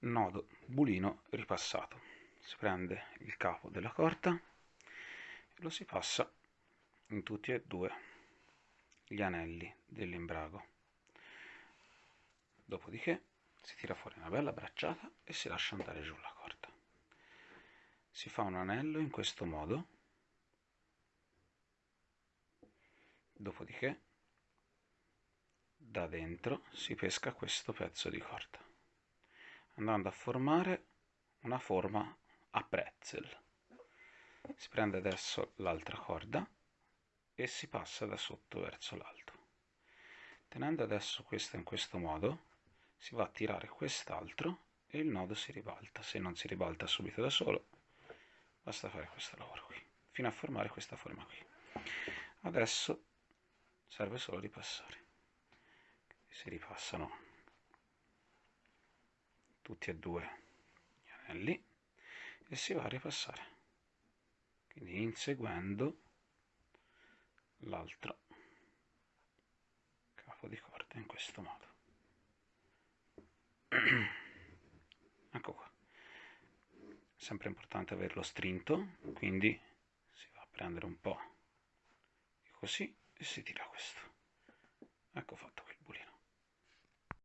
nodo bulino ripassato. Si prende il capo della corda e lo si passa in tutti e due gli anelli dell'imbrago. Dopodiché si tira fuori una bella bracciata e si lascia andare giù la corda si fa un anello in questo modo. Dopodiché da dentro si pesca questo pezzo di corda andando a formare una forma a pretzel. Si prende adesso l'altra corda e si passa da sotto verso l'alto. Tenendo adesso questa in questo modo si va a tirare quest'altro e il nodo si ribalta. Se non si ribalta subito da solo basta fare questo lavoro qui fino a formare questa forma qui. Adesso serve solo ripassare. Si ripassano tutti e due gli anelli e si va a ripassare. Quindi inseguendo l'altro capo di corda in questo modo. Ecco qua. Sempre importante averlo strinto quindi si va a prendere un po' così e si tira questo